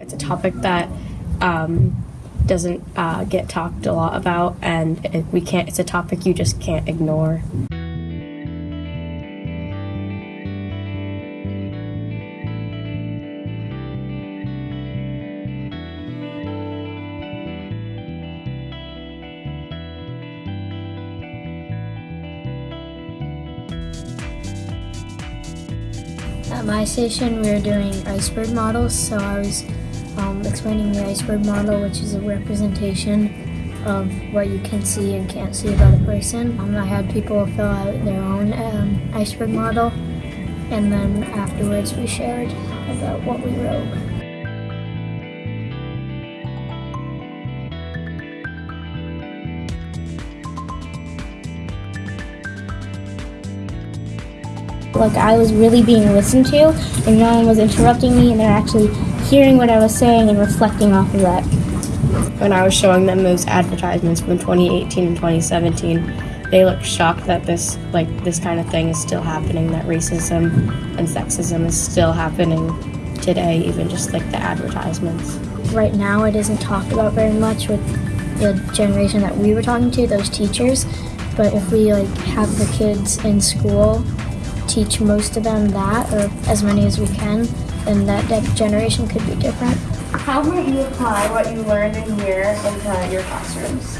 It's a topic that um, doesn't uh, get talked a lot about, and it, we can't. It's a topic you just can't ignore. At my station, we were doing iceberg models, so I was um, explaining the iceberg model, which is a representation of what you can see and can't see about a person. Um, I had people fill out their own um, iceberg model, and then afterwards we shared about what we wrote. Like I was really being listened to and no one was interrupting me and they're actually hearing what I was saying and reflecting off of that. When I was showing them those advertisements from 2018 and 2017, they looked shocked that this like this kind of thing is still happening. That racism and sexism is still happening today, even just like the advertisements. Right now, it isn't talked about very much with the generation that we were talking to, those teachers. But if we like have the kids in school teach most of them that, or as many as we can, then that, generation could be different. How might you apply what you learned in here into your classrooms?